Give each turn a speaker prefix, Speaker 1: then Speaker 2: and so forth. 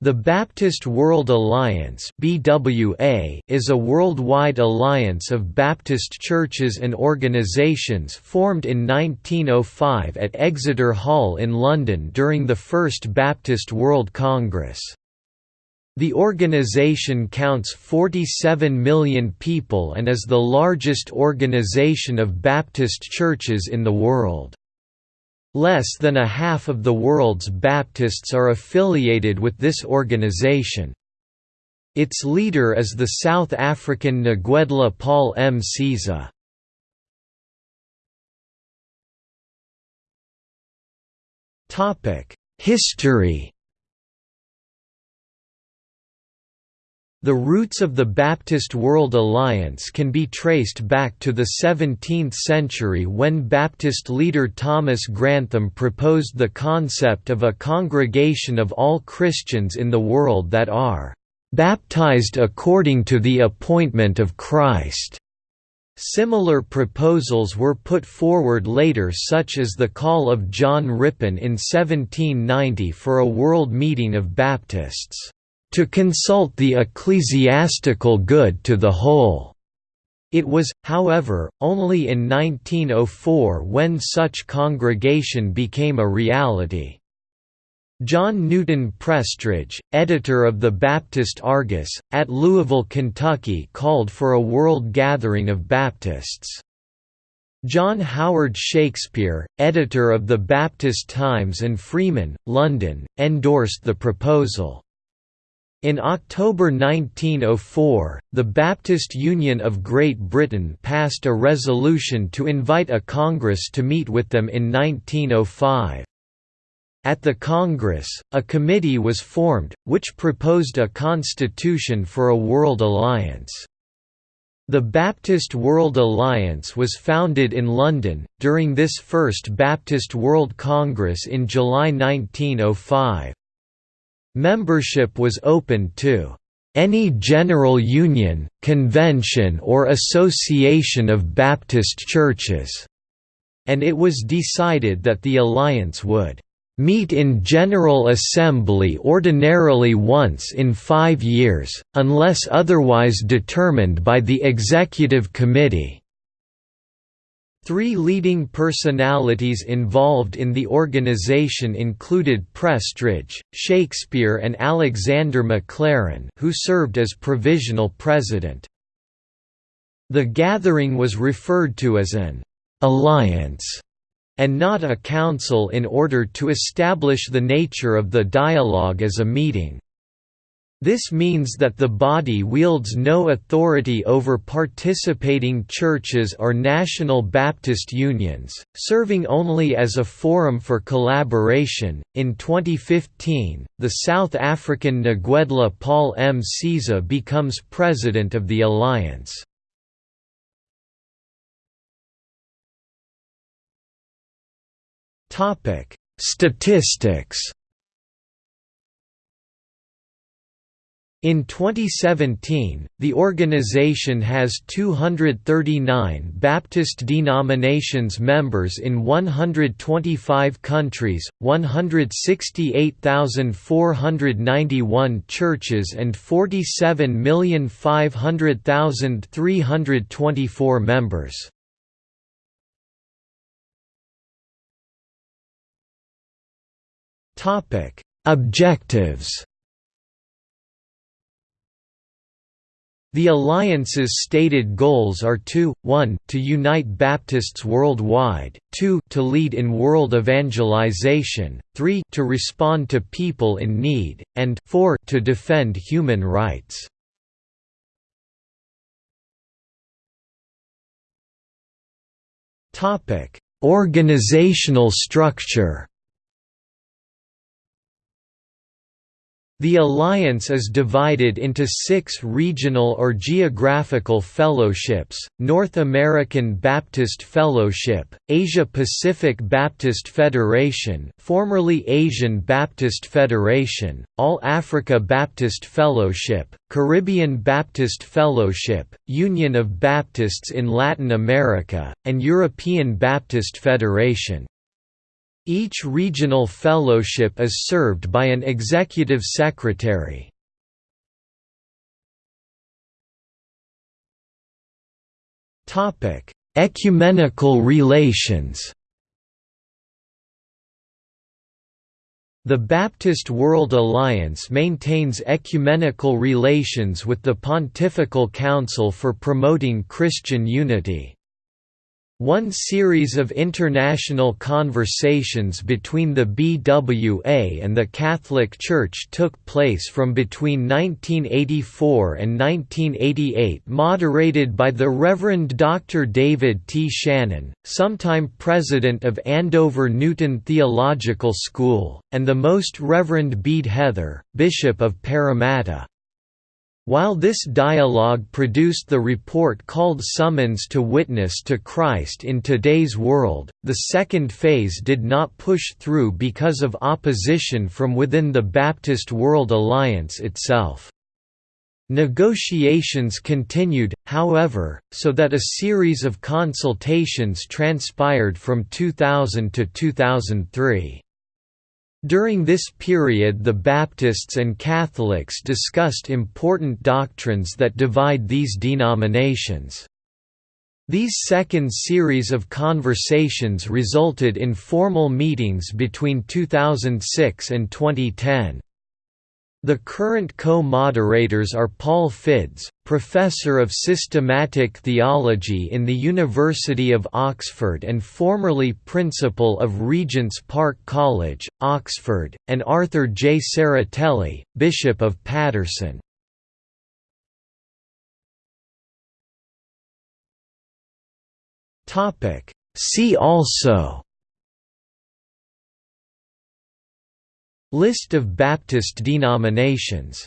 Speaker 1: The Baptist World Alliance (BWA) is a worldwide alliance of Baptist churches and organizations formed in 1905 at Exeter Hall in London during the First Baptist World Congress. The organization counts 47 million people and is the largest organization of Baptist churches in the world. Less than a half of the world's Baptists are affiliated with this organization. Its leader is the South African Ngwedla Paul Msiza. History The roots of the Baptist World Alliance can be traced back to the 17th century when Baptist leader Thomas Grantham proposed the concept of a congregation of all Christians in the world that are "...baptized according to the appointment of Christ." Similar proposals were put forward later such as the call of John Rippon in 1790 for a world meeting of Baptists to consult the ecclesiastical good to the whole. It was, however, only in 1904 when such congregation became a reality. John Newton Prestridge, editor of the Baptist Argus, at Louisville, Kentucky called for a world gathering of Baptists. John Howard Shakespeare, editor of the Baptist Times and Freeman, London, endorsed the proposal. In October 1904, the Baptist Union of Great Britain passed a resolution to invite a Congress to meet with them in 1905. At the Congress, a committee was formed, which proposed a constitution for a world alliance. The Baptist World Alliance was founded in London, during this First Baptist World Congress in July 1905. Membership was open to any general union, convention or association of Baptist churches, and it was decided that the alliance would meet in General Assembly ordinarily once in five years, unless otherwise determined by the Executive Committee. Three leading personalities involved in the organization included Prestridge, Shakespeare and Alexander Maclaren who served as provisional president. The gathering was referred to as an «alliance» and not a council in order to establish the nature of the dialogue as a meeting. This means that the body wields no authority over participating churches or national Baptist unions, serving only as a forum for collaboration. In 2015, the South African Ngwedla Paul Msiza becomes president of the alliance. Statistics In 2017, the organization has 239 Baptist denominations members in 125 countries, 168,491 churches and 47,500,324 members. Objectives The Alliance's stated goals are to, 1 to unite Baptists worldwide, 2 to lead in world evangelization, 3 to respond to people in need, and 4 to defend human rights. Organizational structure The alliance is divided into six regional or geographical fellowships, North American Baptist Fellowship, Asia-Pacific Baptist Federation formerly Asian Baptist Federation, All Africa Baptist Fellowship, Caribbean Baptist Fellowship, Union of Baptists in Latin America, and European Baptist Federation. Each regional fellowship is served by an executive secretary. Topic: Ecumenical relations The Baptist World Alliance maintains ecumenical relations with the Pontifical Council for promoting Christian unity. One series of international conversations between the BWA and the Catholic Church took place from between 1984 and 1988 moderated by the Reverend Dr. David T. Shannon, sometime president of Andover Newton Theological School, and the Most Reverend Bede Heather, Bishop of Parramatta. While this dialogue produced the report called Summons to Witness to Christ in Today's World, the second phase did not push through because of opposition from within the Baptist World Alliance itself. Negotiations continued, however, so that a series of consultations transpired from 2000 to 2003. During this period the Baptists and Catholics discussed important doctrines that divide these denominations. These second series of conversations resulted in formal meetings between 2006 and 2010. The current co-moderators are Paul Fiddes, Professor of Systematic Theology in the University of Oxford and formerly Principal of Regent's Park College, Oxford, and Arthur J. Serratelli, Bishop of Paterson. See also List of Baptist denominations